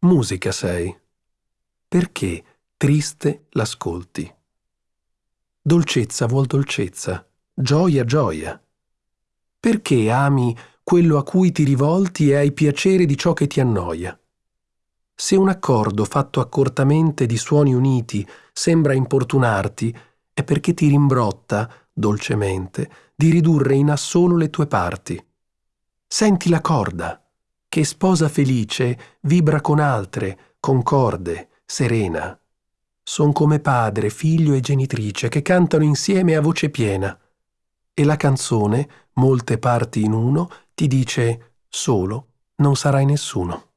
musica sei. Perché triste l'ascolti? Dolcezza vuol dolcezza, gioia gioia. Perché ami quello a cui ti rivolti e hai piacere di ciò che ti annoia? Se un accordo fatto accortamente di suoni uniti sembra importunarti, è perché ti rimbrotta, dolcemente, di ridurre in assolo le tue parti. Senti la corda, che sposa felice vibra con altre, concorde, serena. Son come padre, figlio e genitrice che cantano insieme a voce piena. E la canzone, molte parti in uno, ti dice solo non sarai nessuno.